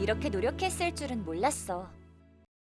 이렇게 노력했을 줄은 몰랐어.